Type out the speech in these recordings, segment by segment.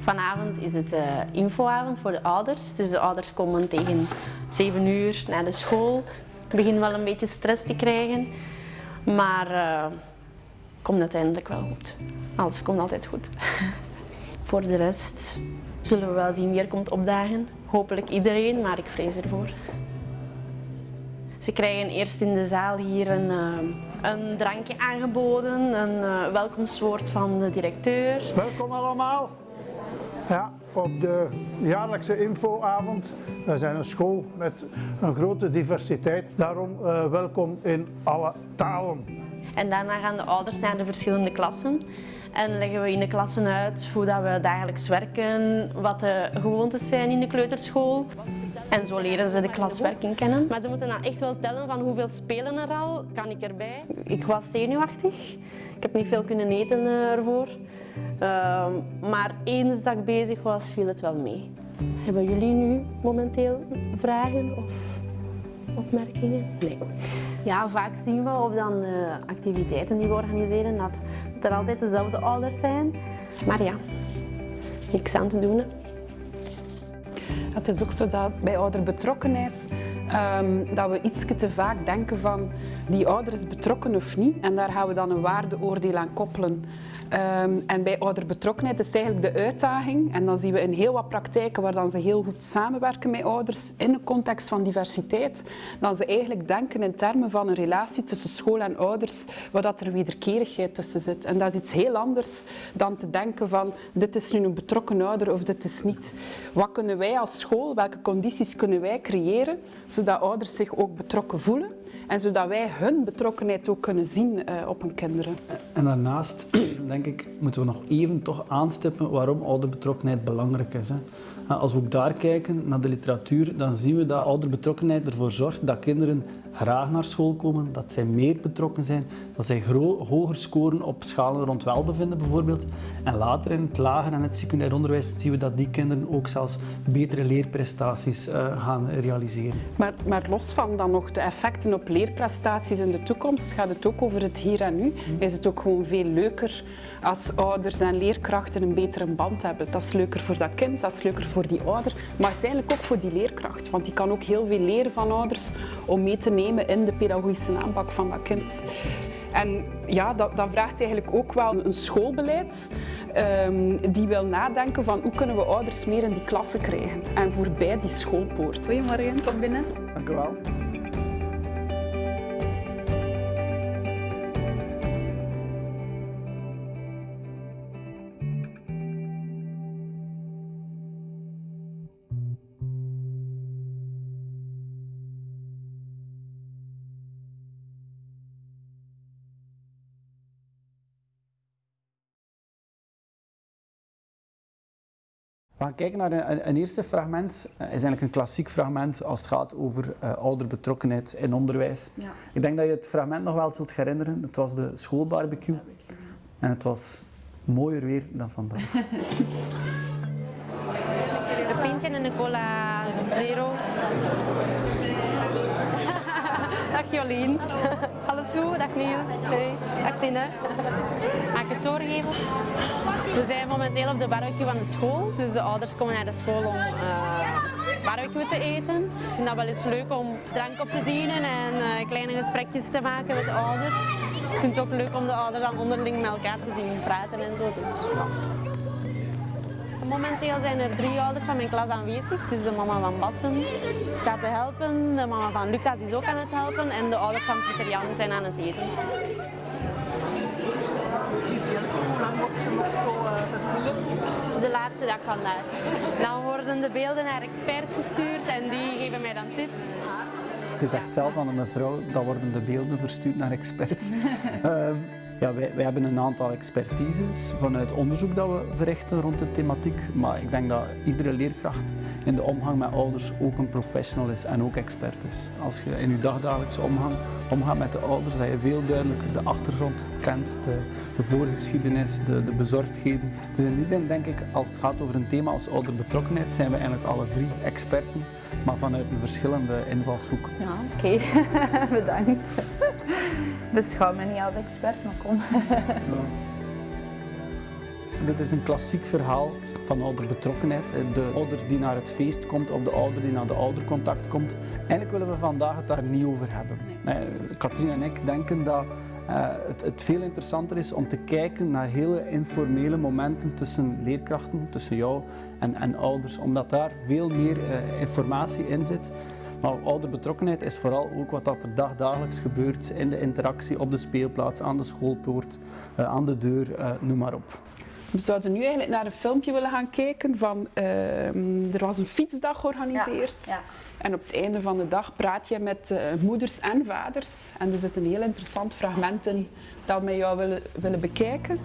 Vanavond is het uh, infoavond voor de ouders. Dus de ouders komen tegen 7 uur naar de school. Ik begin wel een beetje stress te krijgen. Maar uh, komt uiteindelijk wel goed. Alles komt altijd goed. voor de rest zullen we wel zien wie er komt opdagen. Hopelijk iedereen, maar ik vrees ervoor. Ze krijgen eerst in de zaal hier een, uh, een drankje aangeboden, een welkomstwoord van de directeur. Welkom allemaal ja, op de jaarlijkse infoavond. We zijn een school met een grote diversiteit, daarom uh, welkom in alle talen. En daarna gaan de ouders naar de verschillende klassen. En leggen we in de klassen uit hoe dat we dagelijks werken, wat de gewoontes zijn in de kleuterschool. En zo leren ze de klaswerking kennen. Maar ze moeten dan echt wel tellen van hoeveel spelen er al, kan ik erbij. Ik was zenuwachtig. Ik heb niet veel kunnen eten ervoor. Uh, maar eens dat ik bezig was, viel het wel mee. Hebben jullie nu momenteel vragen of opmerkingen? Nee. Ja, vaak zien we op dan de activiteiten die we organiseren dat, dat er altijd dezelfde ouders zijn. Maar ja, niks aan te doen. Het is ook zo dat bij ouderbetrokkenheid um, dat we iets te vaak denken van die ouder is betrokken of niet. En daar gaan we dan een waardeoordeel aan koppelen. Um, en bij ouderbetrokkenheid is eigenlijk de uitdaging. En dan zien we in heel wat praktijken waar dan ze heel goed samenwerken met ouders in een context van diversiteit. Dan ze eigenlijk denken in termen van een relatie tussen school en ouders, waar dat er wederkerigheid tussen zit. En dat is iets heel anders dan te denken van dit is nu een betrokken ouder of dit is niet. Wat kunnen wij als school, welke condities kunnen wij creëren, zodat ouders zich ook betrokken voelen? En zodat wij hun betrokkenheid ook kunnen zien uh, op hun kinderen. En daarnaast, denk ik, moeten we nog even toch aanstippen waarom ouderbetrokkenheid belangrijk is. Hè. Als we ook daar kijken, naar de literatuur, dan zien we dat ouderbetrokkenheid ervoor zorgt dat kinderen graag naar school komen, dat zij meer betrokken zijn, dat zij hoger scoren op schalen rond welbevinden bijvoorbeeld. En later in het lager en het secundair onderwijs zien we dat die kinderen ook zelfs betere leerprestaties uh, gaan realiseren. Maar, maar, los van dan nog de effecten op leerprestaties in de toekomst, gaat het ook over het hier en nu. Is het ook gewoon veel leuker als ouders en leerkrachten een betere band hebben. Dat is leuker voor dat kind, dat is leuker voor die ouder, maar uiteindelijk ook voor die leerkracht. Want die kan ook heel veel leren van ouders om mee te nemen in de pedagogische aanpak van dat kind. En ja, dat, dat, vraagt eigenlijk ook wel een schoolbeleid um, die wil nadenken van hoe kunnen we ouders meer in die klasse krijgen en voorbij die schoolpoort. Goedemorgen, kom binnen. Dank u wel. We gaan kijken naar een, een, eerste fragment. Het is eigenlijk een klassiek fragment als het gaat over uh, ouderbetrokkenheid in onderwijs. Ja. Ik denk dat je het fragment nog wel zult herinneren. Het was de schoolbarbecue. En het was mooier weer dan vandaag. Een pintje en een cola zero. Dag Jolien. Alles goed? Dag Niels. Hey. Dag Tine. Mag ik het doorgeven? We zijn momenteel op de barbecue van de school. Dus de ouders komen naar de school om uh, barbecue te eten. Ik vind dat wel eens leuk om drank op te dienen en uh, kleine gesprekjes te maken met de ouders. Ik vind het ook leuk om de ouders dan onderling met elkaar te zien praten en zo. Dus, ja. Momenteel zijn er drie ouders van mijn klas aanwezig. Dus de mama van Bassem staat te helpen, de mama van Lucas is ook aan het helpen en de ouders van Pieter Jan zijn aan het eten. Hoe lang wordt je nog zo gefilmd? De laatste dag vandaag. Dan worden de beelden naar experts gestuurd en die geven mij dan tips. Je zegt zelf aan een mevrouw, dat worden de beelden verstuurd naar experts. uh, Ja, wij, hebben een aantal expertises vanuit onderzoek dat we verrichten rond de thematiek. Maar ik denk dat iedere leerkracht in de omgang met ouders ook een professional is en ook expert is. Als je in je dagdagelijkse omgang omgaat met de ouders, dat je veel duidelijker de achtergrond kent, de, de voorgeschiedenis, de, de bezorgdheden. Dus in die zin denk ik, als het gaat over een thema als ouderbetrokkenheid, zijn we eigenlijk alle drie experten, maar vanuit een verschillende invalshoek. Ja, oké. Bedankt. Beschouw me niet als expert, maar kom. dit is een klassiek verhaal van ouderbetrokkenheid. De ouder die naar het feest komt of de ouder die naar de oudercontact komt. Eigenlijk willen we vandaag het daar niet over hebben. Nee. Katrien en ik denken dat uh, het, veel interessanter is om te kijken naar hele informele momenten tussen leerkrachten, tussen jou en, en ouders, omdat daar veel meer informatie in zit. Maar ouderbetrokkenheid is vooral ook wat dat er dagdagelijks gebeurt in de interactie op de speelplaats, aan de schoolpoort, uh, aan de deur, noem maar op. We zouden nu eigenlijk naar een filmpje willen gaan kijken van, ehm, er was een fietsdag georganiseerd. Ja, ja. En op het einde van de dag praat je met uh, moeders en vaders. En er zit een heel interessant fragment in dat we met jou willen, willen bekijken.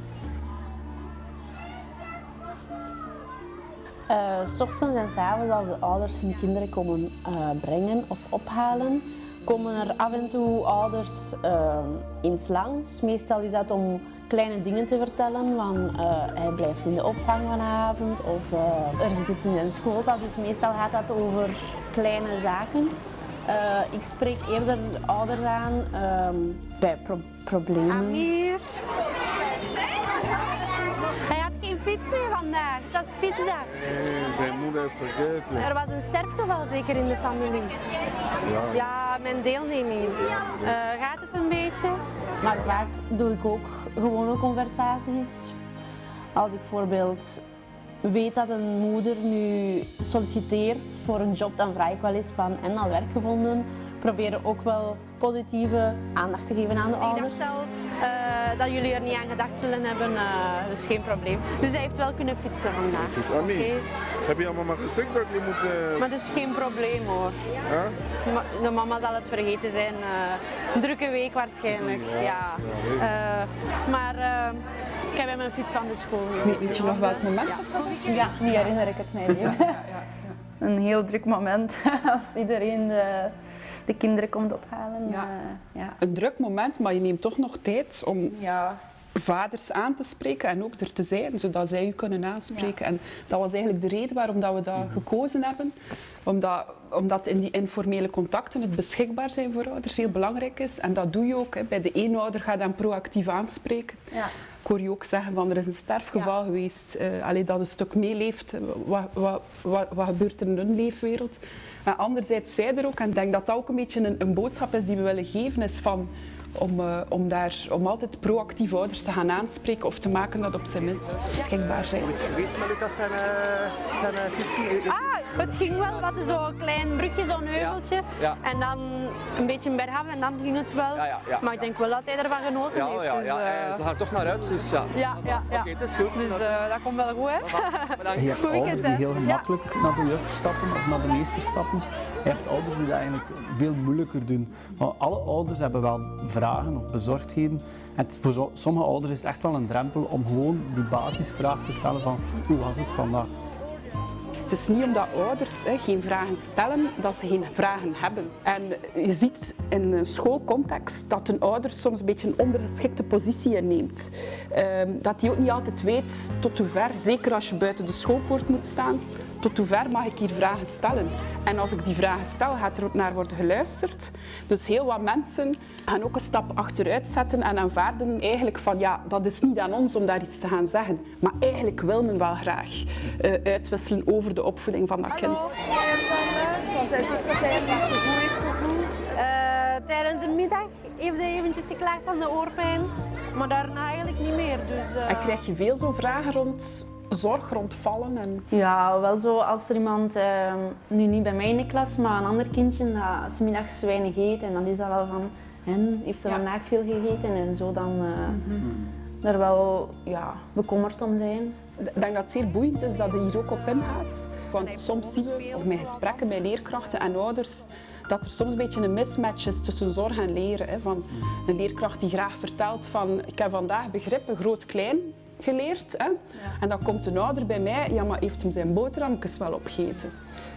S ochtends en s avonds als de ouders hun kinderen komen uh, brengen of ophalen, komen er af en toe ouders uh, eens langs. Meestal is dat om kleine dingen te vertellen, van hij blijft in de opvang vanavond of er zit iets in een schooltas. Dus meestal gaat dat over kleine zaken. Ik spreek eerder ouders aan um, bij pro problemen. Amir. Hij had geen fiets meer vandaag. Het was fietsdag. Nee, zijn moeder heeft vergeten. Er was een sterfgeval zeker in de familie. Ja, ja mijn deelneming. gaat het een beetje? Maar vaak doe ik ook gewone conversaties. Als ik bijvoorbeeld weet dat een moeder nu solliciteert voor een job, dan vraag ik wel eens van en al werk gevonden. Proberen ook wel positieve aandacht te geven aan de ouders. Ik dacht al uh, dat jullie er niet aan gedacht zullen hebben, uh, dus geen probleem. Dus hij heeft wel kunnen fietsen vandaag. Okay. Heb je allemaal maar gezegd dat je moet... Uh... Maar dus geen probleem hoor. De mama zal het vergeten zijn. een drukke week waarschijnlijk. Ja. ja. maar ik heb hem een fiets van de school. Weet, weet je nog welk moment ja. dat was? Ja, nu herinner ik het mij weer. Een heel druk moment als iedereen de de kinderen komt ophalen. Ja. Uh, ja. Een druk moment, maar je neemt toch nog tijd om ja. vaders aan te spreken en ook er te zijn, zodat zij u kunnen aanspreken. En dat was eigenlijk de reden waarom dat we dat mhm. gekozen hebben. Omdat, omdat in die informele contacten het beschikbaar zijn voor ouders heel belangrijk is. En dat doe je ook. Hè. Bij de ene ouder ga je dan proactief aanspreken. Ik hoor je ook zeggen van er is een sterfgeval ja. geweest. Uh, allee, dat een stuk meeleeft. Wat, wat, wat, wat gebeurt er in hun leefwereld? Maar anderzijds zij er ook, en ik denk dat dat ook een beetje een, een boodschap is die we willen geven, is van om, uh, om, daar, om altijd proactief ouders te gaan aanspreken of te maken dat op zijn minst beschikbaar zijn. Geweest met Lucas zijn, uh, zijn uh? Ah, het ging wel. Wat zo'n klein brugje, zo'n heuveltje. Ja, ja. En dan een beetje een bergaf en dan ging het wel. Ja, maar ik denk wel dat hij ervan genoten heeft. Ja, dus, ja. ze gaan toch naar uit, dus ja. Ja, ja, ja. Okay, het is goed. Dus dat komt wel goed, hè. Je hebt ouders die heel gemakkelijk naar de juf stappen of naar de meester stappen. Je hebt ouders die dat eigenlijk veel moeilijker doen. Maar alle ouders hebben wel vragen of bezorgdheden. En voor sommige ouders is het echt wel een drempel om gewoon die basisvraag te stellen van hoe was het vandaag? Het is niet omdat ouders hè, geen vragen stellen, dat ze geen vragen hebben. En je ziet in een schoolcontext dat een ouder soms een beetje een ondergeschikte positie inneemt. Um, dat hij ook niet altijd weet tot hoe ver, zeker als je buiten de schoolpoort moet staan, tot hoe ver mag ik hier vragen stellen? En als ik die vragen stel, gaat er ook naar worden geluisterd. Dus heel wat mensen gaan ook een stap achteruit zetten en aanvaarden eigenlijk van ja, dat is niet aan ons om daar iets te gaan zeggen. Maar eigenlijk wil men wel graag uh, uitwisselen over de opvoeding van dat Hallo, kind. want hij zegt dat hij hem niet zo goed heeft gevoeld. Uh, tijdens de middag heeft hij eventjes geklaagd van de oorpijn, maar daarna eigenlijk niet meer. Dus, uh... En krijg je veel zo'n vragen rond zorg rondvallen? En... Ja, wel zo als er iemand, uh, nu niet bij mij in de klas, maar een ander kindje, dat middags weinig eet en dan is dat wel van, en heeft ze ja. vandaag veel gegeten en zo dan uh, mm -hmm. er wel ja, bekommerd om zijn. Ik denk dat het zeer boeiend is dat je hier ook op ingaat. Want soms zien we, of met gesprekken met leerkrachten en ouders, dat er soms een beetje een mismatch is tussen zorg en leren. Hè. Van een leerkracht die graag vertelt van ik heb vandaag begrippen groot-klein geleerd. Hè. Ja. En dan komt een ouder bij mij, ja maar heeft hem zijn boterhammetjes wel opgegeten.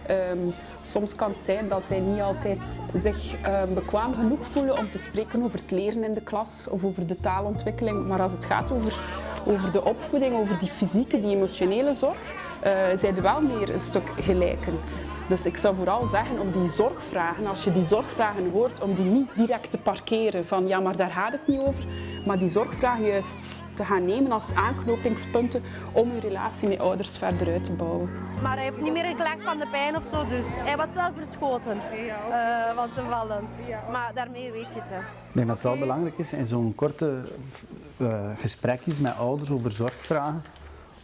Um, soms kan het zijn dat zij niet altijd zich um, bekwaam genoeg voelen om te spreken over het leren in de klas of over de taalontwikkeling. Maar als het gaat over, over de opvoeding, over die fysieke, die emotionele zorg, uh, zijn er wel meer een stuk gelijken. Dus ik zou vooral zeggen om die zorgvragen, als je die zorgvragen hoort, om die niet direct te parkeren van ja, maar daar gaat het niet over, maar die zorgvragen juist te gaan nemen als aanknopingspunten om je relatie met ouders verder uit te bouwen. Maar hij heeft niet meer geklaagd van de pijn of zo, dus hij was wel verschoten uh, van te vallen. Maar daarmee weet je het. Hè. Ik denk dat het wel belangrijk is in zo'n korte uh, gesprekjes met ouders over zorgvragen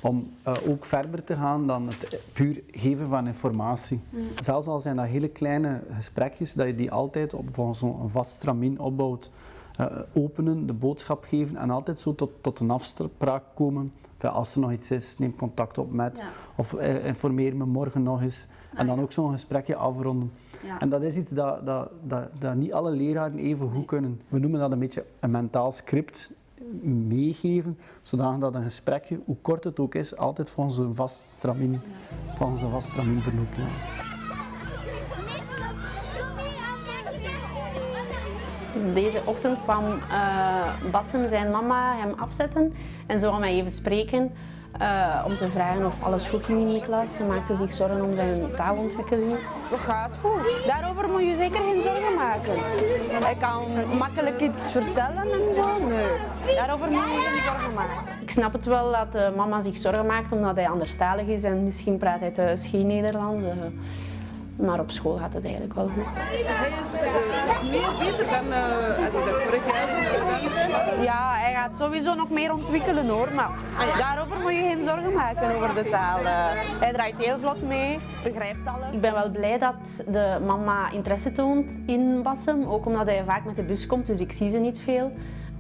om uh, ook verder te gaan dan het puur geven van informatie. Mm. Zelfs al zijn dat hele kleine gesprekjes, dat je die altijd op volgens een vast stramien opbouwt. Uh, openen, de boodschap geven en altijd zo tot, tot een afspraak komen. als er nog iets is, neem contact op met. Ja. Of uh, informeer me morgen nog eens. Ah, en dan ook zo'n gesprekje afronden. Ja. En dat is iets dat, dat, dat, dat niet alle leraren even goed kunnen. We noemen dat een beetje een mentaal script meegeven, zodat een gesprekje, hoe kort het ook is, altijd volgens een vast stramien, volgens een vast stramien verloopt. Deze ochtend kwam uh, Bassem zijn mama hem afzetten en ze mij even spreken. Uh, om te vragen of alles goed ging in die klas. Ze maakte zich zorgen om zijn taalontwikkeling. Dat gaat goed. Daarover moet je zeker geen zorgen maken. Hij kan makkelijk iets vertellen en zo. Nee. Daarover moet je geen zorgen maken. Ik snap het wel dat de mama zich zorgen maakt omdat hij anderstalig is en misschien praat hij thuis geen Nederlands. Maar op school gaat het eigenlijk wel goed. Hij is, uh, meer beter dan uh, vorig jaar. Ja, hij gaat sowieso nog meer ontwikkelen hoor. Maar daarover moet je geen zorgen maken over de taal. Uh, hij draait heel vlot mee, begrijpt alles. Ik ben wel blij dat de mama interesse toont in Bassem. Ook omdat hij vaak met de bus komt, dus ik zie ze niet veel.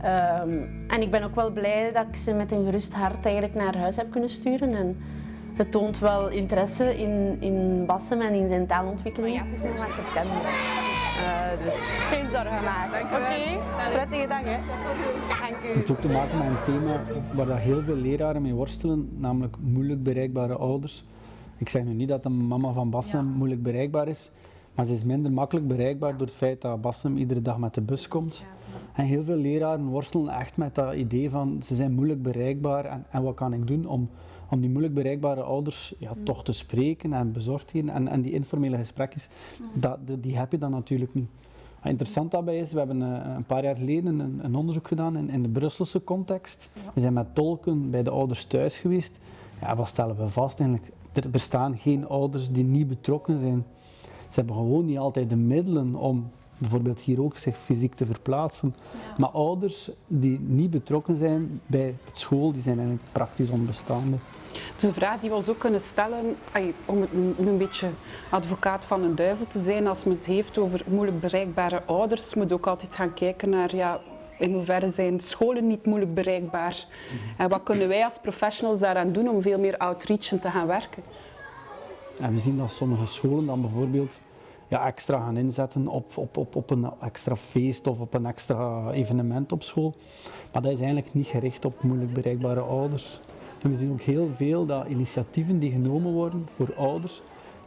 Um, en ik ben ook wel blij dat ik ze met een gerust hart eigenlijk naar huis heb kunnen sturen. En, het toont wel interesse in, in Bassem en in zijn taalontwikkeling. Oh ja, het is nog maar september. Uh, dus geen zorgen maken. Oké, okay. prettige dag hè. Dank u. Het heeft ook te maken met een thema waar dat heel veel leraren mee worstelen, namelijk moeilijk bereikbare ouders. Ik zeg nu niet dat de mama van Bassem ja. moeilijk bereikbaar is, maar ze is minder makkelijk bereikbaar door het feit dat Bassem iedere dag met de bus komt. En heel veel leraren worstelen echt met dat idee van ze zijn moeilijk bereikbaar en, en wat kan ik doen om om die moeilijk bereikbare ouders ja, mm. toch te spreken en bezorgdheden en, en die informele gesprekjes, mm. dat, die heb je dan natuurlijk niet. Wat interessant daarbij is, we hebben uh, een paar jaar geleden een, een onderzoek gedaan in, in, de Brusselse context. We zijn met tolken bij de ouders thuis geweest. Ja, wat stellen we vast eigenlijk? Er bestaan geen ouders die niet betrokken zijn. Ze hebben gewoon niet altijd de middelen om bijvoorbeeld hier ook zich fysiek te verplaatsen. Maar ouders die niet betrokken zijn bij school, die zijn eigenlijk praktisch onbestaande. Het is een vraag die we ons ook kunnen stellen, om een, een beetje advocaat van een duivel te zijn, als men het heeft over moeilijk bereikbare ouders, moet ook altijd gaan kijken naar ja, in hoeverre zijn scholen niet moeilijk bereikbaar. Mhm. En wat kunnen wij als professionals daaraan doen om veel meer outreachen te gaan werken? En we zien dat sommige scholen dan bijvoorbeeld ja, extra gaan inzetten op, op, op, op een extra feest of op een extra evenement op school. Maar dat is eigenlijk niet gericht op moeilijk bereikbare ouders. En we zien ook heel veel dat initiatieven die genomen worden voor ouders,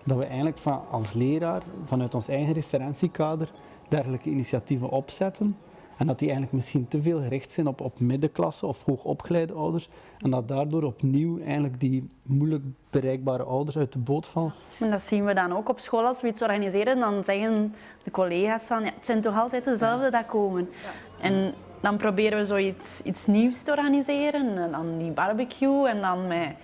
dat we eigenlijk van, als leraar vanuit ons eigen referentiekader dergelijke initiatieven opzetten. En dat die eigenlijk misschien te veel gericht zijn op, op middenklasse of hoogopgeleide ouders. En dat daardoor opnieuw eigenlijk die moeilijk bereikbare ouders uit de boot vallen. En dat zien we dan ook op school als we iets organiseren. Dan zeggen de collega's van, ja, het zijn toch altijd dezelfde dat komen. En dan proberen we zoiets iets nieuws te organiseren. En dan die barbecue en dan met,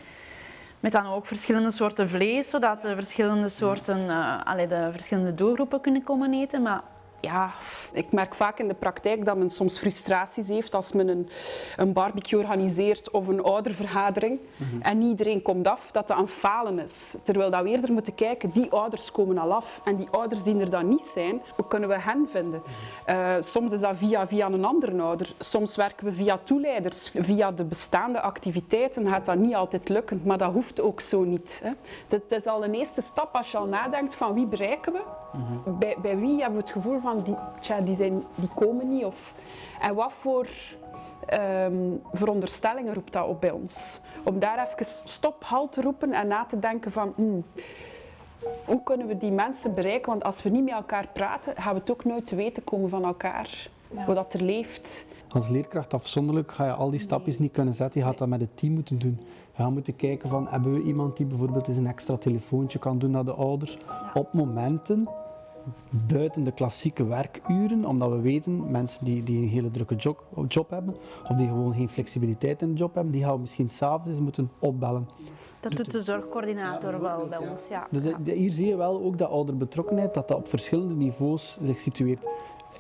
met dan ook verschillende soorten vlees, zodat de verschillende soorten, uh, allee, de verschillende doelgroepen kunnen komen eten. Maar ja, ik merk vaak in de praktijk dat men soms frustraties heeft als men een, een barbecue organiseert of een oudervergadering mm en iedereen komt af, dat dat een falen is. Terwijl dat we eerder moeten kijken, die ouders komen al af en die ouders die er dan niet zijn, hoe kunnen we hen vinden? Uh, soms is dat via, via een andere ouder, soms werken we via toeleiders. Via de bestaande activiteiten gaat dat niet altijd lukken, maar dat hoeft ook zo niet. Hè. Het is al een eerste stap als je al nadenkt van wie bereiken we, mhm. bij, bij wie hebben we het gevoel van die, tja, die, zijn, die komen niet. Of, en wat voor um, veronderstellingen roept dat op bij ons? Om daar even stop, halt te roepen en na te denken van... Hmm, hoe kunnen we die mensen bereiken? Want als we niet met elkaar praten, gaan we het ook nooit te weten komen van elkaar. Hoe dat er leeft. Als leerkracht afzonderlijk ga je al die stapjes niet kunnen zetten. Je gaat dat met het team moeten doen. Je gaat moeten kijken van, hebben we iemand die bijvoorbeeld eens een extra telefoontje kan doen naar de ouders. Op momenten buiten de klassieke werkuren, omdat we weten, mensen die, die een hele drukke job, job hebben, of die gewoon geen flexibiliteit in de job hebben, die gaan we misschien s'avonds eens moeten opbellen. Dat doet de zorgcoördinator wel bij ons, ja. Dus hier zie je wel ook dat ouderbetrokkenheid, dat dat op verschillende niveaus zich situeert.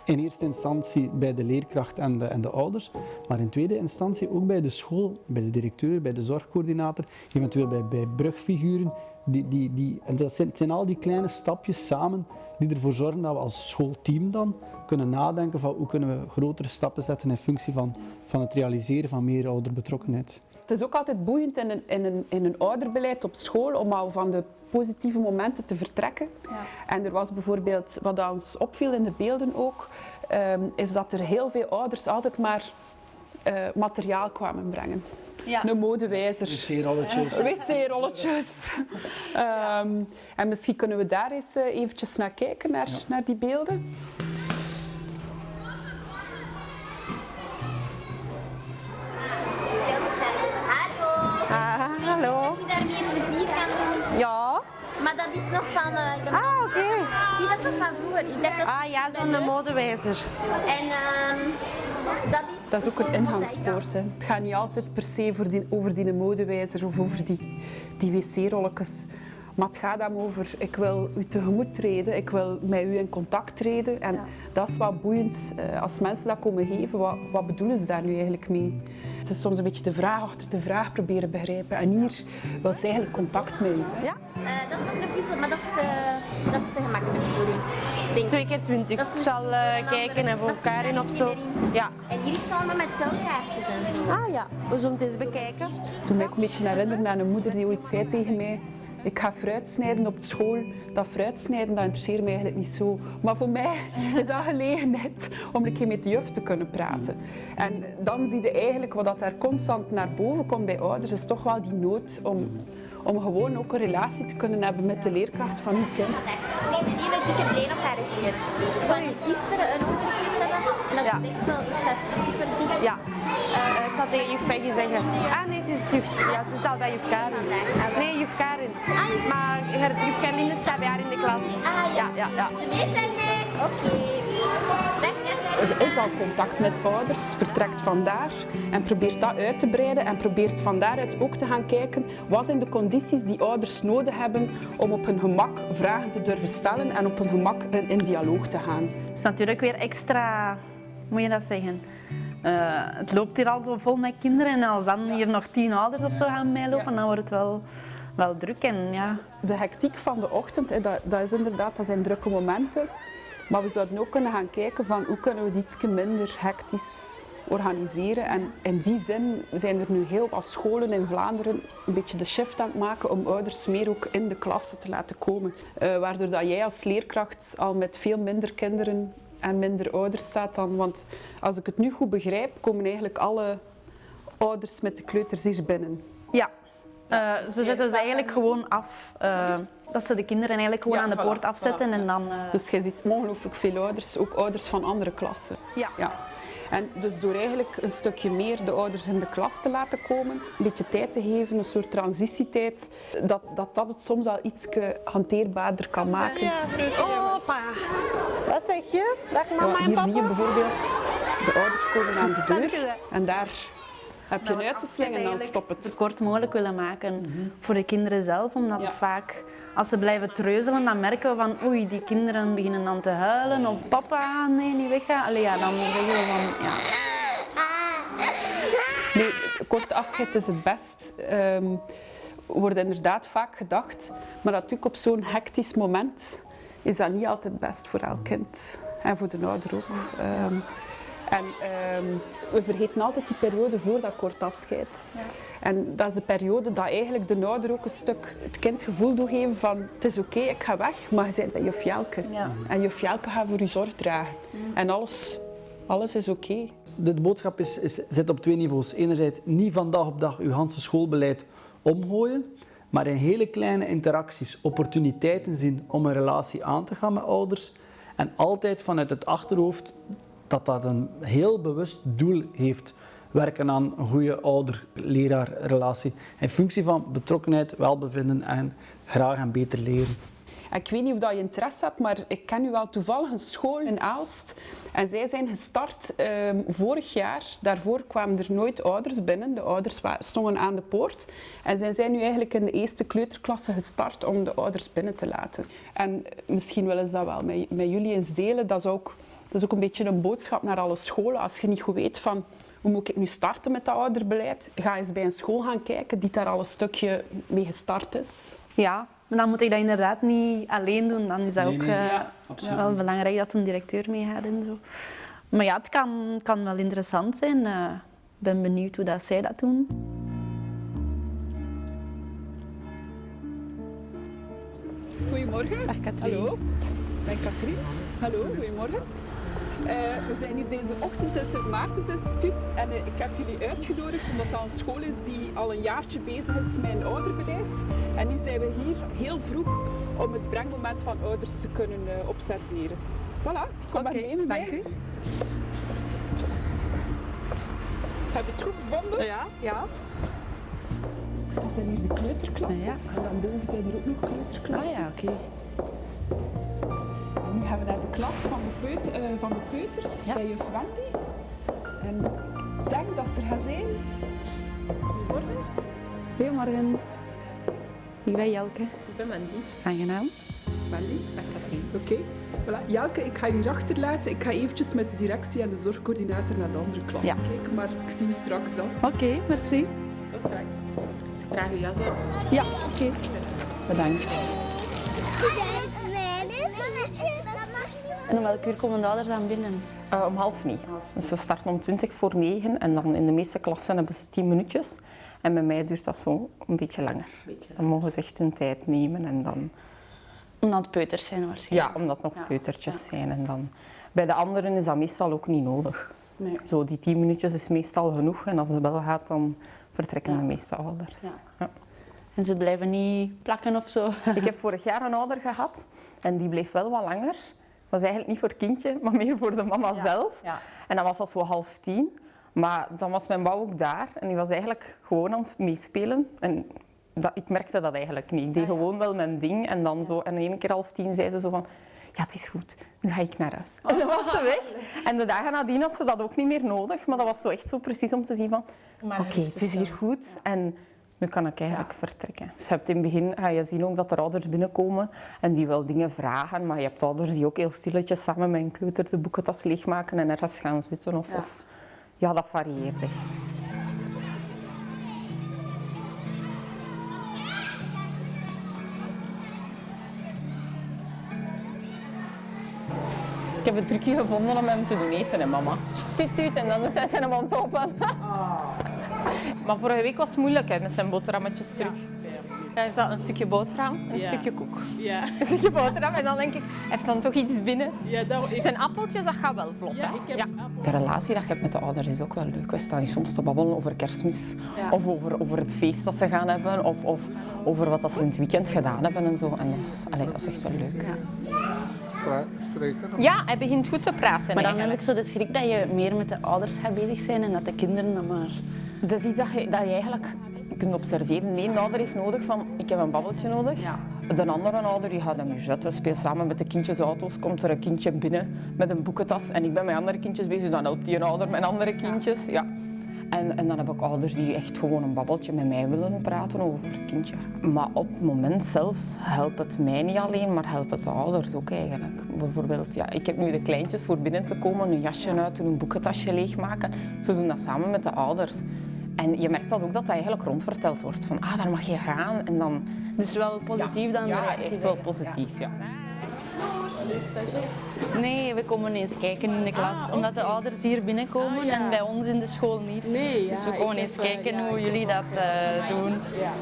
In eerste instantie bij de leerkracht en de, en de ouders, maar in tweede instantie ook bij de school, bij de directeur, bij de zorgcoördinator, eventueel bij, bij brugfiguren. Die, die, die, en dat zijn, het zijn al die kleine stapjes samen die ervoor zorgen dat we als schoolteam dan kunnen nadenken van hoe kunnen we grotere stappen zetten in functie van, van het realiseren van meer ouderbetrokkenheid. Het is ook altijd boeiend in een, in een, in een ouderbeleid op school om al van de positieve momenten te vertrekken. Ja. En er was bijvoorbeeld, wat ons opviel in de beelden ook, um, is dat er heel veel ouders altijd maar uh, materiaal kwamen brengen. Ja. Een modewijzer. Wc-rolletjes. Wc-rolletjes. um, en misschien kunnen we daar eens uh, eventjes naar kijken, naar, ja. naar die beelden. Hallo. Heb je daarmee een plezier kan doen? Ja. Maar dat is nog van... Uh, ik ben ah, oké. Okay. Zie, dat is nog van vroeger. Ik dacht dat ah ja, zo'n modewijzer. En uh, dat is... Dat is ook een ingangspoort. Hè. Het gaat niet altijd per se voor die, over die modewijzer of over die, die wc-rolletjes. Maar het gaat dan over, ik wil u tegemoet treden, ik wil met u in contact treden. En ja. dat is wat boeiend. Als mensen dat komen geven, wat, wat bedoelen ze daar nu eigenlijk mee? Het is soms een beetje de vraag achter de vraag proberen begrijpen. En hier wil ze eigenlijk contact mee. Ja? Uh, dat is nog een puzzel, maar dat is, uh, dat is te gemakkelijk voor u. Denk Twee keer twintig. Ik zal uh, kijken en voor elkaar in of zo. Ja. En hier is samen met telkaartjes en zo. Ah ja, we zullen het eens bekijken. Toen ik een beetje herinner aan een moeder die ooit zei tegen mij ik ga fruit snijden op school. Dat fruit snijden, dat interesseert mij eigenlijk niet zo. Maar voor mij is dat gelegenheid om een keer met de juf te kunnen praten. En dan zie je eigenlijk wat dat er constant naar boven komt bij ouders, is toch wel die nood om om gewoon ook een relatie te kunnen hebben met de leerkracht van uw kind. Zie een hele dikke bleen op haar is weer. Van gisteren een ongeluk hebben en dat is echt wel is super dik. Ja. Uh, ik zal tegen juf Peggy zeggen. Ah nee, het is juf, ja, ze staat bij juf Karin. Nee, juf Karin. Maar juf Gerlinde staat bij haar in de klas. Ah ja, ja, ja. Oké. Er is al contact met ouders, vertrekt vandaar en probeert dat uit te breiden en probeert van daaruit ook te gaan kijken wat zijn de condities die ouders nodig hebben om op hun gemak vragen te durven stellen en op hun gemak in dialoog te gaan. Het is natuurlijk weer extra, moet je dat zeggen, uh, het loopt hier al zo vol met kinderen en als dan hier nog tien ouders of zo gaan meelopen, dan wordt het wel, wel druk. En, ja. De hectiek van de ochtend, dat, dat, is inderdaad, dat zijn drukke momenten. Maar we zouden ook kunnen gaan kijken van hoe kunnen we het iets minder hectisch organiseren. En in die zin zijn er nu heel wat scholen in Vlaanderen een beetje de shift aan het maken om ouders meer ook in de klasse te laten komen. Uh, waardoor dat jij als leerkracht al met veel minder kinderen en minder ouders staat dan. Want als ik het nu goed begrijp, komen eigenlijk alle ouders met de kleuters hier binnen. Ja, uh, ze zetten ze eigenlijk gewoon af. Uh, dat ze de kinderen eigenlijk gewoon ja, aan de poort afzetten voilà. en dan... Uh... Dus je ziet ongelooflijk veel ouders, ook ouders van andere klassen. Ja. ja. En dus door eigenlijk een stukje meer de ouders in de klas te laten komen, een beetje tijd te geven, een soort transitietijd, dat dat, dat het soms al iets hanteerbaarder kan maken. Ja, Opa, wat zeg je? Dag mama ja, en papa. Hier zie je bijvoorbeeld de ouders komen aan de deur en daar heb je een uit te slingen en dan stop het. Zo kort mogelijk willen maken mm -hmm. voor de kinderen zelf, omdat ja. het vaak als ze blijven treuzelen, dan merken we van oei, die kinderen beginnen dan te huilen of papa, nee, niet weggaan. Allee, ja, dan zeggen we van ja. Nee, kort afscheid is het best. Um, wordt inderdaad vaak gedacht, maar natuurlijk op zo'n hectisch moment is dat niet altijd best voor elk kind en voor de ouder ook. Um, en um, we vergeten altijd die periode voor dat kort afscheid. Ja. En dat is de periode dat eigenlijk de ouder ook een stuk het kind het gevoel doet geven van het is oké, okay, ik ga weg, maar je bent bij juf Jelke. Ja. En juf Jelke gaat voor je zorg dragen. Mm. En alles, alles is oké. Okay. De, de, boodschap is, is, zit op twee niveaus. Enerzijds niet van dag op dag uw hele schoolbeleid omgooien, maar in hele kleine interacties opportuniteiten zien om een relatie aan te gaan met ouders. En altijd vanuit het achterhoofd dat dat een heel bewust doel heeft. Werken aan een goede ouder-leraar relatie. In functie van betrokkenheid, welbevinden en graag en beter leren. Ik weet niet of dat je interesse hebt, maar ik ken nu wel toevallig een school in Aalst. En zij zijn gestart ehm, vorig jaar. Daarvoor kwamen er nooit ouders binnen. De ouders stonden aan de poort. En zij zijn nu eigenlijk in de eerste kleuterklasse gestart om de ouders binnen te laten. En misschien willen ze dat wel met, met jullie eens delen. Dat is, ook, dat is ook een beetje een boodschap naar alle scholen. Als je niet goed weet van hoe moet ik nu starten met dat ouderbeleid, ga eens bij een school gaan kijken die daar al een stukje mee gestart is. Ja, maar dan moet ik dat inderdaad niet alleen doen. Dan is dat ook uh, wel belangrijk dat een directeur meegaat en zo. Maar ja, het kan, kan wel interessant zijn. Ik uh, ben benieuwd hoe dat zij dat doen. Goedemorgen. Dag Katrien. Hallo, ik ben Katrien. Hallo, goedemorgen. Uh, we zijn hier deze ochtend in het Maartens Instituut en uh, ik heb jullie uitgenodigd omdat dat een school is die al een jaartje bezig is met een ouderbeleid. En nu zijn we hier heel vroeg om het brengmoment van ouders te kunnen uh, observeren. Voilà, kom okay, maar mee met dank mij. u. Heb je het goed gevonden? Ja, ja. Dat zijn hier de kleuterklassen. Ja. En dan boven zijn er ook nog Ah kleuterklassen. ja, oké. En nu gaan we naar klas van de, peut, uh, van de peuters Ja. bij juf Wendy. En ik denk dat ze er gaat zijn. Goedemorgen. Goedemorgen. Ik ben Jelke. Ik ben Wendy. Aangenaam. Wendy, met Katrien. Oké. Voilà. Jelke, ik ga je hier achterlaten. Ik ga eventjes met de directie en de zorgcoördinator naar de andere klas Ja. kijken, maar ik zie u straks dan. Oké, merci. Tot straks. Ik krijg uw jas uit. Ja, oké. Bedankt. En om welk uur komen de ouders dan binnen? Uh, om half negen. Dus we starten om 20 voor negen en dan in de meeste klassen hebben ze 10 minuutjes. En bij mij duurt dat zo een beetje langer. Dan mogen ze echt hun tijd nemen en dan... Omdat het peuters zijn waarschijnlijk. Ja, omdat het nog Ja. peutertjes zijn. En dan... Bij de anderen is dat meestal ook niet nodig. Nee. Zo, die 10 minuutjes is meestal genoeg en als het wel gaat, dan vertrekken Ja. de meeste ouders. En ze blijven niet plakken of zo. Ik heb vorig jaar een ouder gehad en die bleef wel wat langer. Was eigenlijk niet voor het kindje, maar meer voor de mama zelf. Ja. En dan was dat zo half tien. Maar dan was mijn bouw ook daar en die was eigenlijk gewoon aan het meespelen. En dat, ik merkte dat eigenlijk niet. Ik deed Ah, gewoon wel mijn ding en dan zo. En één keer half tien zei ze zo van... Ja, het is goed. Nu ga ik naar huis. En dan was ze weg. En de dagen nadien had ze dat ook niet meer nodig. Maar dat was zo echt zo precies om te zien van... Oké, het is hier goed. En nu kan ik eigenlijk vertrekken. Dus je hebt in het begin ga je zien ook dat er ouders binnenkomen en die wel dingen vragen. Maar je hebt ouders die ook heel stilletjes samen met een kleuter de boekentas leegmaken en ergens gaan zitten. Of, Ja. of, ja, dat varieert echt. Ik heb het trucje gevonden om hem te doen eten, hè, mama. Tuut, tuut, en dan doet hij zijn mond open. Maar vorige week was het moeilijk hè, met zijn boterhammetjes terug. Ja, is dat een stukje boterham, een Ja. stukje koek. Ja. Een stukje boterham en dan denk ik, hij heeft dan toch iets binnen. Ja, dat is... Zijn appeltjes, dat gaat wel vlot. Ja, hè? ik heb De relatie dat je hebt met de ouders is ook wel leuk. We staan hier soms te babbelen over kerstmis. Ja. Of over, over het feest dat ze gaan hebben. Of, of over wat dat ze in het weekend gedaan hebben en zo. En dat is, allee, dat is echt wel leuk. Spreken? Ja, hij begint goed te praten. Maar dan heb ik zo de schrik dat je meer met de ouders gaat bezig zijn en dat de kinderen dan maar... Dat is iets dat je, dat je eigenlijk kunt observeren. De ene ouder heeft nodig van, ik heb een babbeltje nodig. Ja. De andere ouder die gaat hem zetten, speelt samen met de kindjesauto's. Komt er een kindje binnen met een boekentas en ik ben met andere kindjes bezig, dan helpt die een ouder met andere kindjes. Ja. En, en dan heb ik ouders die echt gewoon een babbeltje met mij willen praten over het kindje. Maar op het moment zelf helpt het mij niet alleen, maar helpt het de ouders ook eigenlijk. Bijvoorbeeld, ja, ik heb nu de kleintjes voor binnen te komen, een jasje uit doen, een boekentasje leegmaken. Ze doen dat samen met de ouders. En je merkt dat ook dat dat eigenlijk rondverteld wordt. Van, ah, daar mag je gaan. En dan... Dus wel positief dan de Ja, echt wel positief, ja. Nee, we komen eens kijken in de klas, omdat de ouders hier binnenkomen Ah, ja. en bij ons in de school niet. Nee, dus we komen eens heb, kijken ja, hoe jullie dat eh, doen. Ja,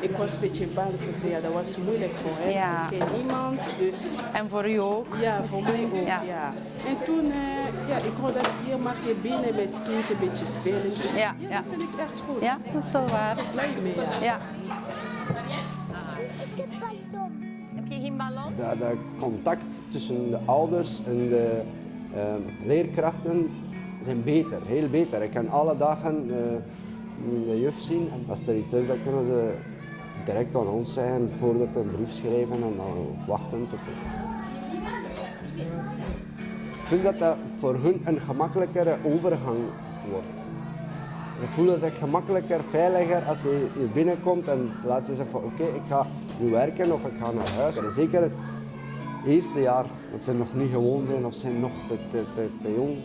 ik was een beetje bang voor ze. Ja, dat was moeilijk voor hem. Ja. Ik ken niemand, dus En voor u ook? ja, voor mij ook. Ja. Ja. En toen, eh, ja, ik hoorde dat hier mag je binnen met het kindje een beetje spelen. Ja, ja. dat vind ik echt goed. Ja, dat is wel waar. Blij mee, ja. Je ballon? Dat, contact tussen de ouders en de eh, leerkrachten zijn beter, heel beter. Ik kan alle dagen eh, de juf zien. Als er iets is, dan kunnen ze direct aan ons zijn voordat we een brief schrijven en dan wachten tot Ik vind dat dat voor hun een gemakkelijkere overgang wordt. Voelen zich gemakkelijker, veiliger als je hier binnenkomt en laat je zeggen van oké, ik ga nu werken of ik ga naar huis. Zeker het eerste jaar dat ze nog niet gewoon zijn of zijn nog te, te, te, jong.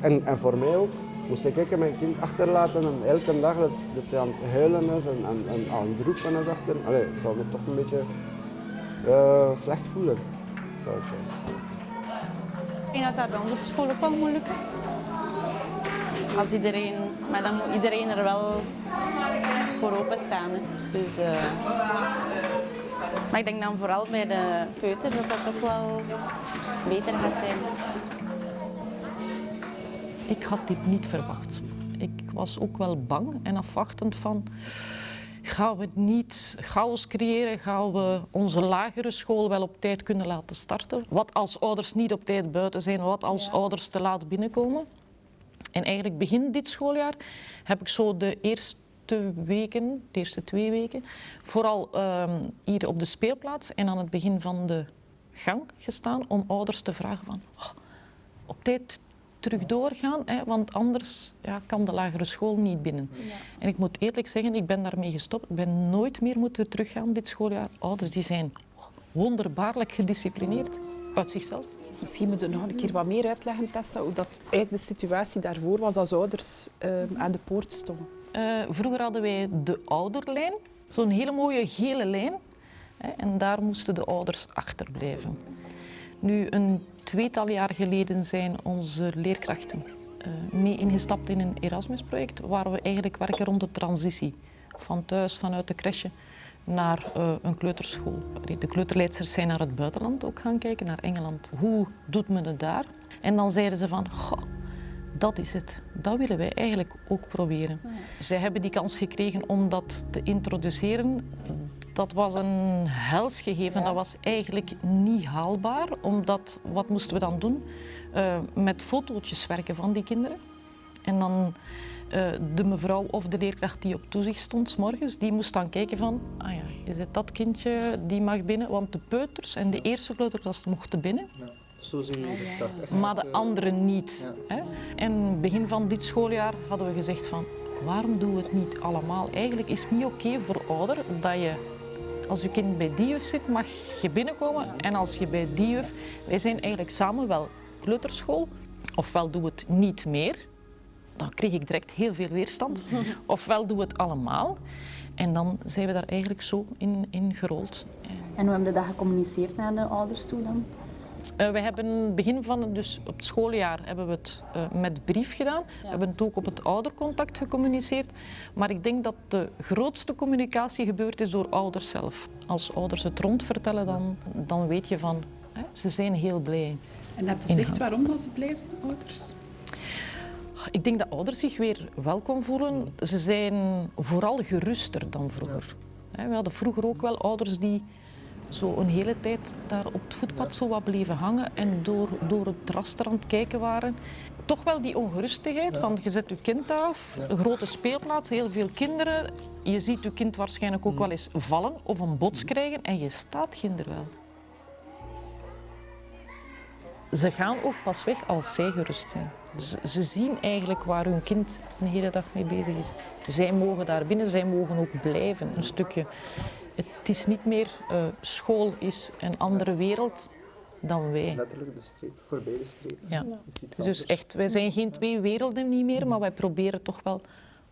En, en voor mij ook moest ik mijn kind achterlaten en elke dag dat, dat hij aan het huilen is en, en, en aan het roepen is achter. Allee, ik zou me toch een beetje uh, slecht voelen, zou ik zeggen. Ik denk dat dat bij ons school ook wel moeilijk als iedereen, maar dan moet iedereen er wel voor openstaan. Hè. Dus, uh, maar ik denk dan vooral bij de peuters dat dat toch wel beter gaat zijn. Ik had dit niet verwacht. Ik was ook wel bang en afwachtend van... Gaan we niet chaos creëren? Gaan we onze lagere school wel op tijd kunnen laten starten? Wat als ouders niet op tijd buiten zijn? Wat als ouders te laat binnenkomen? En eigenlijk begin dit schooljaar heb ik zo de eerste weken, de eerste twee weken, vooral um, hier op de speelplaats en aan het begin van de gang gestaan om ouders te vragen van oh, op tijd terug doorgaan, hè, want anders ja, kan de lagere school niet binnen. Ja. En ik moet eerlijk zeggen, ik ben daarmee gestopt. Ik ben nooit meer moeten teruggaan dit schooljaar. Ouders die zijn wonderbaarlijk gedisciplineerd uit zichzelf. Misschien moeten we nog een keer wat meer uitleggen, Tessa, hoe dat eigenlijk de situatie daarvoor was als ouders uh, aan de poort stonden. Uh, vroeger hadden wij de ouderlijn, zo'n hele mooie gele lijn. Hè, en daar moesten de ouders achterblijven. Nu, een tweetal jaar geleden zijn onze leerkrachten uh, mee ingestapt in een Erasmus-project, waar we eigenlijk werken rond de transitie. Van thuis, vanuit de crèche, naar uh, een kleuterschool. De kleuterleidsters zijn naar het buitenland ook gaan kijken, naar Engeland. Hoe doet men het daar? En dan zeiden ze van, goh, dat is het. Dat willen wij eigenlijk ook proberen. Ja. Zij hebben die kans gekregen om dat te introduceren. Dat was een hels gegeven. Ja. Dat was eigenlijk niet haalbaar. Omdat, wat moesten we dan doen? Uh, met fotootjes werken van die kinderen. En dan uh, de mevrouw of de leerkracht die op toezicht stond, s morgens, die moest dan kijken van, ah ja, is het dat kindje die mag binnen? Want de peuters en de eerste kleuterklas mochten binnen. Ja. Zo zijn jullie gestart. Maar de anderen niet. Ja. Hè? En begin van dit schooljaar hadden we gezegd van, waarom doen we het niet allemaal? Eigenlijk is het niet oké okay voor ouder dat je als je kind bij die juf zit, mag je binnenkomen. En als je bij die juf... Wij zijn eigenlijk samen wel kleuterschool. Ofwel doen we het niet meer, dan kreeg ik direct heel veel weerstand. Ofwel doen we het allemaal. En dan zijn we daar eigenlijk zo in, in gerold. En hoe hebben we dat gecommuniceerd naar de ouders toe dan? Uh, we hebben begin van dus op het schooljaar hebben we het uh, met brief gedaan. We hebben het ook op het oudercontact gecommuniceerd. Maar ik denk dat de grootste communicatie gebeurd is door ouders zelf. Als ouders het rondvertellen, dan, dan weet je van, hè, ze zijn heel blij. En heb je gezegd waarom dat ze blij zijn, ouders? Ik denk dat ouders zich weer welkom voelen. Ze zijn vooral geruster dan vroeger. We hadden vroeger ook wel ouders die zo een hele tijd daar op het voetpad zo wat bleven hangen en door, door het raster aan het kijken waren. Toch wel die ongerustigheid van je zet je kind af, een grote speelplaats, heel veel kinderen. Je ziet je kind waarschijnlijk ook wel eens vallen of een bots krijgen en je staat kinder wel. Ze gaan ook pas weg als zij gerust zijn. Ze zien eigenlijk waar hun kind de hele dag mee bezig is. Zij mogen daar binnen, zij mogen ook blijven een stukje. Het is niet meer uh, school is een andere wereld dan wij. Letterlijk de streep, voorbij de streep. Ja. Dus echt, wij zijn geen twee werelden niet meer, maar wij proberen toch wel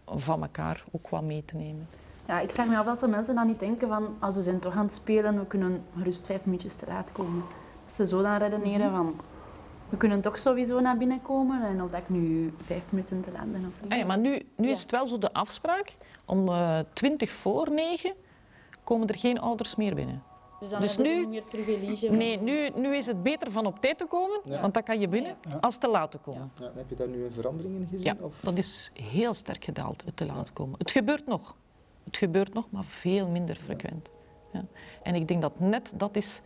van elkaar ook wat mee te nemen. Ja, ik vraag me af dat de mensen dan niet denken van als ze zijn toch aan het spelen, we kunnen gerust vijf minuutjes te laat komen. Ze zo dan redeneren van we kunnen toch sowieso naar binnen komen en of dat ik nu vijf minuten te laat ben of niet. Ah ja, maar nu, nu is het wel zo de afspraak, om uh, twintig voor negen komen er geen ouders meer binnen. Dus dan dus nu, niet meer privilege? Nee, nu, nu is het beter van op tijd te komen, ja. want dan kan je binnen, ja. als te laat te komen. Ja. Heb je daar nu een verandering in gezien? Ja, of? dat is heel sterk gedaald, het te laat komen. Het gebeurt nog. Het gebeurt nog, maar veel minder frequent. Ja. En ik denk dat net dat is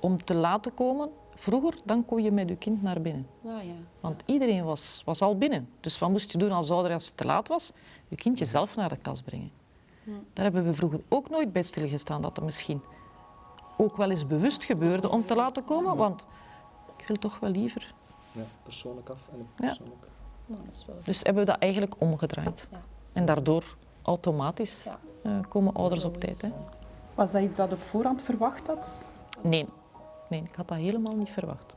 om te laten komen, Vroeger, dan kon je met je kind naar binnen. Ah, ja. Want iedereen was, was al binnen. Dus wat moest je doen als ouder als het te laat was? Je kindje zelf naar de klas brengen. Daar hebben we vroeger ook nooit bij stilgestaan dat het misschien ook wel eens bewust gebeurde om te laten komen, want ik wil toch wel liever. Ja, persoonlijk af en Ja. persoonlijk. Nou, dat is wel Dus hebben we dat eigenlijk omgedraaid. Ja. En daardoor automatisch eh, komen ouders op tijd. Hè. Was dat iets dat op voorhand verwacht had? Nee. Nee, ik had dat helemaal niet verwacht.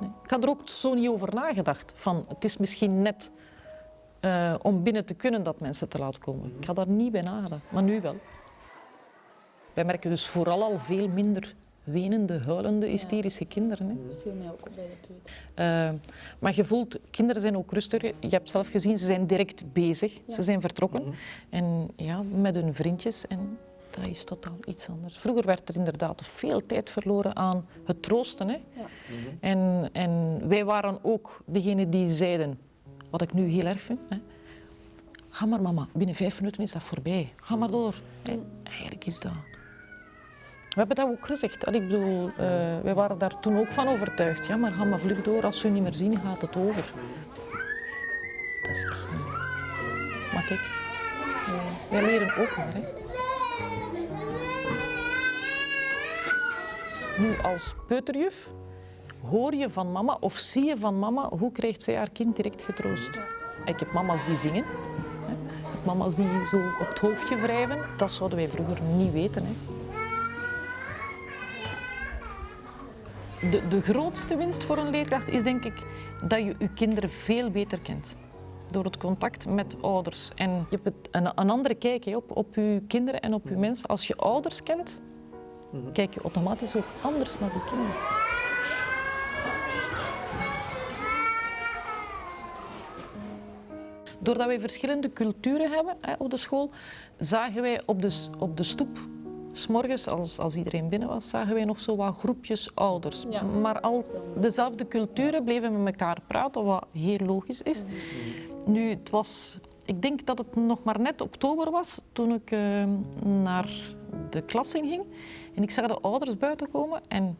Nee. Ik had er ook zo niet over nagedacht. Van, het is misschien net eh, om binnen te kunnen dat mensen te laat komen. Ik had daar niet bij nagedacht, maar nu wel. Wij merken dus vooral al veel minder wenende, huilende, hysterische kinderen. Hè. veel meer ook bij de peuter. Eh, maar je voelt, kinderen zijn ook rustiger. Je hebt zelf gezien, ze zijn direct bezig. Ze zijn vertrokken. En ja, met hun vriendjes. En dat is totaal iets anders. Vroeger werd er inderdaad veel tijd verloren aan het troosten. Hè. En, en wij waren ook degene die zeiden, wat ik nu heel erg vind. Hè. Ga maar mama, binnen vijf minuten is dat voorbij. Ga maar door. Hè. Eigenlijk is dat... We hebben dat ook gezegd. Ik bedoel, eh, wij waren daar toen ook van overtuigd. Ja, maar ga maar vlug door. Als we u niet meer zien, gaat het over. Dat is echt niet. Maar kijk, eh, wij leren ook maar. Hè. Nu als peuterjuf hoor je van mama of zie je van mama hoe krijgt zij haar kind direct getroost. Ik heb mama's die zingen. hè. Mama's die zo op het hoofdje wrijven. Dat zouden wij vroeger niet weten. Hè. De, de grootste winst voor een leerkracht is denk ik dat je je kinderen veel beter kent. Door het contact met ouders. En je hebt een, andere kijk op, op je kinderen en op je mensen. Als je ouders kent, kijk je automatisch ook anders naar die kinderen. Doordat wij verschillende culturen hebben hè, op de school, zagen wij op de, op de stoep, s'morgens als, als iedereen binnen was, zagen wij nog zo wat groepjes ouders. Ja. Maar al dezelfde culturen bleven met elkaar praten, wat heel logisch is. Nu, het was, ik denk dat het nog maar net oktober was toen ik eh, naar de klas in ging. En ik zag de ouders buiten komen en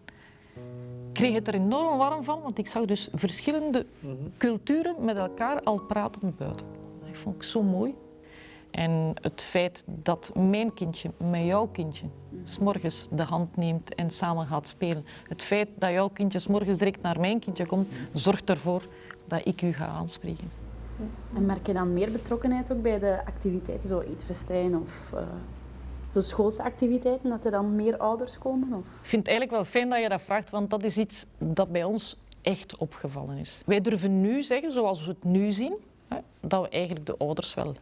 kreeg het er enorm warm van, want ik zag dus verschillende culturen met elkaar al praten buiten. Dat vond ik zo mooi. En het feit dat mijn kindje met jouw kindje s'morgens de hand neemt en samen gaat spelen. Het feit dat jouw kindje s'morgens direct naar mijn kindje komt, zorgt ervoor dat ik u ga aanspreken. En merk je dan meer betrokkenheid ook bij de activiteiten, zo eetfestijn of eh, zo schoolse activiteiten, dat er dan meer ouders komen? Of? Ik vind het eigenlijk wel fijn dat je dat vraagt, want dat is iets dat bij ons echt opgevallen is. Wij durven nu zeggen, zoals we het nu zien, hè, dat we eigenlijk de ouders wel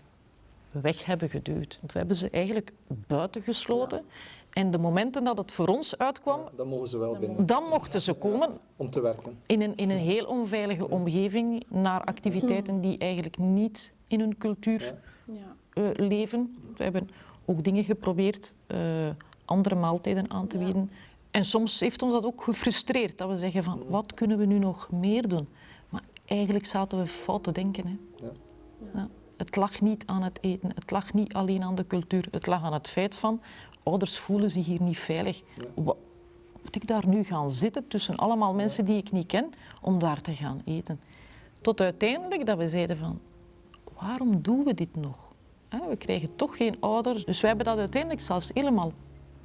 weg hebben geduwd. Want we hebben ze eigenlijk buiten gesloten. En de momenten dat het voor ons uitkwam, Dan mogen ze wel binnen dan mochten ze komen om te werken. in een, in een heel onveilige omgeving naar activiteiten die eigenlijk niet in hun cultuur Ja. eh, leven. We hebben ook dingen geprobeerd, eh, andere maaltijden aan te bieden. En soms heeft ons dat ook gefrustreerd, dat we zeggen van wat kunnen we nu nog meer doen? Maar eigenlijk zaten we fout te denken. Hè. Ja. Ja. Het lag niet aan het eten, het lag niet alleen aan de cultuur, het lag aan het feit van ouders voelen zich hier niet veilig. Wa- Moet ik daar nu gaan zitten tussen allemaal mensen die ik niet ken om daar te gaan eten? Tot uiteindelijk dat we zeiden van waarom doen we dit nog? We krijgen toch geen ouders. Dus wij hebben dat uiteindelijk zelfs helemaal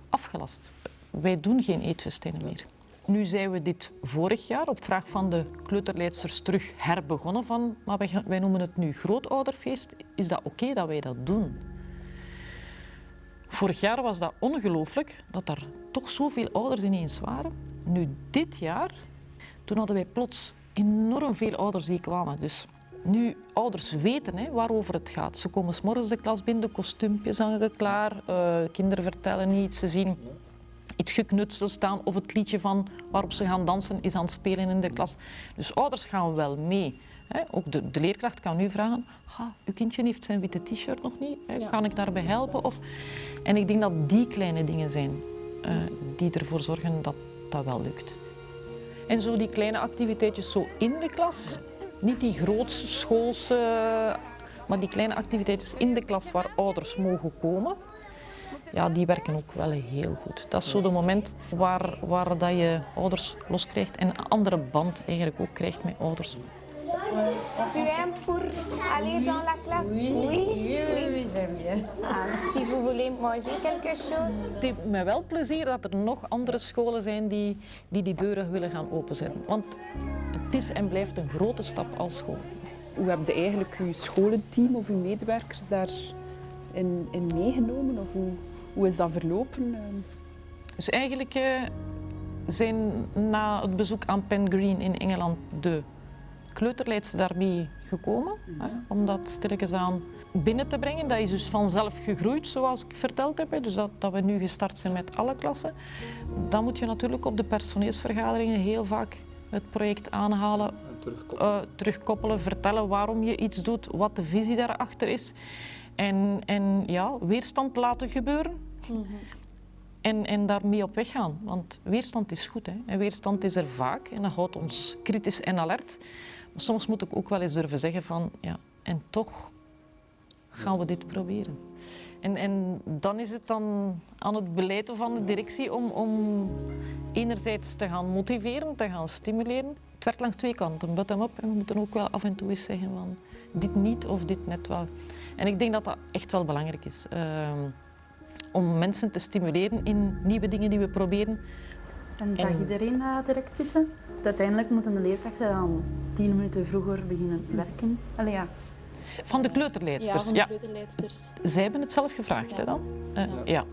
afgelast. Wij doen geen eetfestijnen meer. Nu zijn we dit vorig jaar op vraag van de kleuterleidsters terug herbegonnen van, maar wij noemen het nu grootouderfeest. Is dat oké dat wij dat doen? Vorig jaar was dat ongelooflijk, dat er toch zoveel ouders ineens waren. Nu, dit jaar, toen hadden wij plots enorm veel ouders die kwamen. Dus nu, ouders weten hè, waarover het gaat. Ze komen s morgens de klas binnen, de kostuumpjes hangen klaar, eh, kinderen vertellen iets, ze zien iets geknutseld staan of het liedje van waarop ze gaan dansen is aan het spelen in de klas. Dus ouders gaan wel mee. Hè. Ook de, de leerkracht kan nu vragen, "Ha, uw kindje heeft zijn witte t-shirt nog niet, hè. kan ik daarbij helpen? Of... En ik denk dat die kleine dingen zijn eh, die ervoor zorgen dat dat wel lukt. En zo die kleine activiteitjes zo in de klas, niet die grootse schoolse, maar die kleine activiteitjes in de klas waar ouders mogen komen, ja, die werken ook wel heel goed. Dat is zo de moment waar, waar dat je ouders loskrijgt en een andere band eigenlijk ook krijgt met ouders. Tu aimes pour aller dans la classe Oui, oui, oui, oui, j'aime bien. Ah, si vous voulez manger quelque chose. Het heeft mij wel plezier dat er nog andere scholen zijn die die, die deuren willen gaan openzetten. Want het is en blijft een grote stap als school. Hoe heb je eigenlijk uw scholenteam of uw medewerkers daarin in, in meegenomen? Of hoe, hoe is dat verlopen? Ehm, Dus eigenlijk eh, zijn na het bezoek aan Pen Green in Engeland de kleuterleidster daarmee gekomen. Hè, om dat stilletjes aan binnen te brengen. Dat is dus vanzelf gegroeid, zoals ik verteld heb. hè. Dus dat, dat we nu gestart zijn met alle klassen. Dan moet je natuurlijk op de personeelsvergaderingen heel vaak het project aanhalen. terugkoppelen. eh, terugkoppelen, vertellen waarom je iets doet, wat de visie daarachter is. En, en ja, weerstand laten gebeuren. En, en daarmee op weg gaan. Want weerstand is goed. Hè. En weerstand is er vaak en dat houdt ons kritisch en alert. Soms moet ik ook wel eens durven zeggen van, ja, en toch gaan we dit proberen. En, en dan is het dan aan het beleid van de directie om, om enerzijds te gaan motiveren, te gaan stimuleren. Het werkt langs twee kanten, bottom-up. En we moeten ook wel af en toe eens zeggen van dit niet of dit net wel. En ik denk dat dat echt wel belangrijk is. Ehm, om mensen te stimuleren in nieuwe dingen die we proberen. En zag En- iedereen dat direct zitten? Uiteindelijk moeten de leerkrachten dan tien minuten vroeger beginnen werken. Allee, ja. Van de kleuterleidsters. Ja, van de kleuterleidsters. Zij hebben het zelf gevraagd, hè, dan? Eh, ja.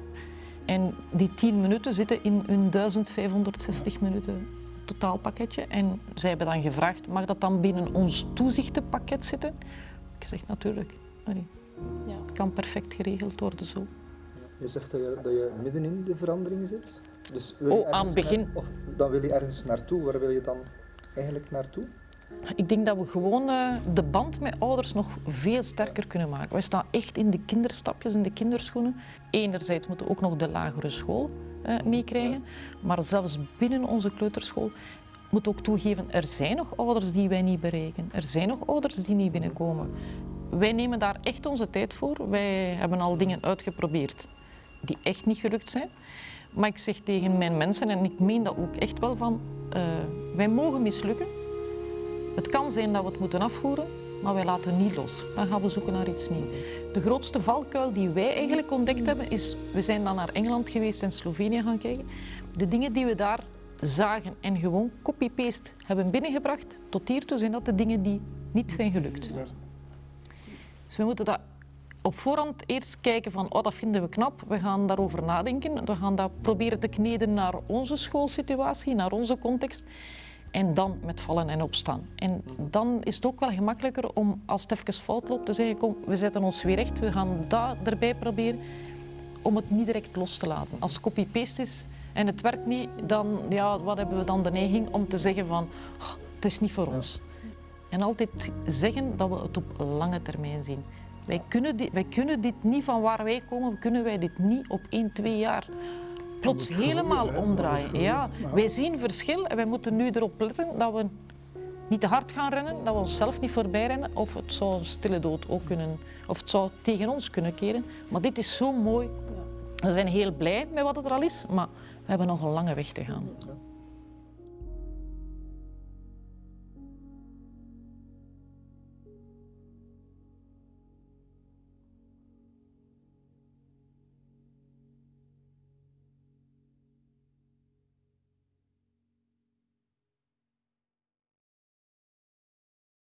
En die 10 minuten zitten in hun 1560 minuten totaalpakketje. En zij hebben dan gevraagd, mag dat dan binnen ons toezichtenpakket zitten? Ik zeg natuurlijk, allee, Ja. het kan perfect geregeld worden zo. Je zegt dat je, dat je midden in de verandering zit. Dus wil je Oh, aan het begin. naar- of dan wil je ergens naartoe. Waar wil je dan eigenlijk naartoe? Ik denk dat we gewoon eh, de band met ouders nog veel sterker kunnen maken. Wij staan echt in de kinderstapjes, in de kinderschoenen. Enerzijds moeten we ook nog de lagere school eh, meekrijgen. Maar zelfs binnen onze kleuterschool moet ook toegeven, er zijn nog ouders die wij niet bereiken. Er zijn nog ouders die niet binnenkomen. Wij nemen daar echt onze tijd voor. Wij hebben al dingen uitgeprobeerd die echt niet gelukt zijn. Maar ik zeg tegen mijn mensen, en ik meen dat ook echt wel van, eh, wij mogen mislukken. Het kan zijn dat we het moeten afvoeren, maar wij laten niet los. Dan gaan we zoeken naar iets nieuws. De grootste valkuil die wij eigenlijk ontdekt hebben, is... We zijn dan naar Engeland geweest en Slovenië gaan kijken. De dingen die we daar zagen en gewoon copy-paste hebben binnengebracht, tot hiertoe zijn dat de dingen die niet zijn gelukt. Dus we moeten dat op voorhand eerst kijken van, oh, dat vinden we knap. We gaan daarover nadenken. We gaan dat proberen te kneden naar onze schoolsituatie, naar onze context. En dan met vallen en opstaan. En dan is het ook wel gemakkelijker om, als het even fout loopt, te zeggen, kom, we zetten ons weer recht. We gaan dat erbij proberen om het niet direct los te laten. Als copy-paste is en het werkt niet, dan ja, wat hebben we dan de neiging om te zeggen van, "Oh, het is niet voor ons. En altijd zeggen dat we het op lange termijn zien. Wij kunnen, dit, wij kunnen dit niet van waar wij komen, kunnen wij dit niet op 1, 2 jaar plots groeien, helemaal omdraaien. Ja. wij zien verschil en wij moeten nu erop letten dat we niet te hard gaan rennen, dat we onszelf niet voorbij rennen. Of het zou een stille dood ook kunnen, of het zou tegen ons kunnen keren. Maar dit is zo mooi. We zijn heel blij met wat het er al is, maar we hebben nog een lange weg te gaan.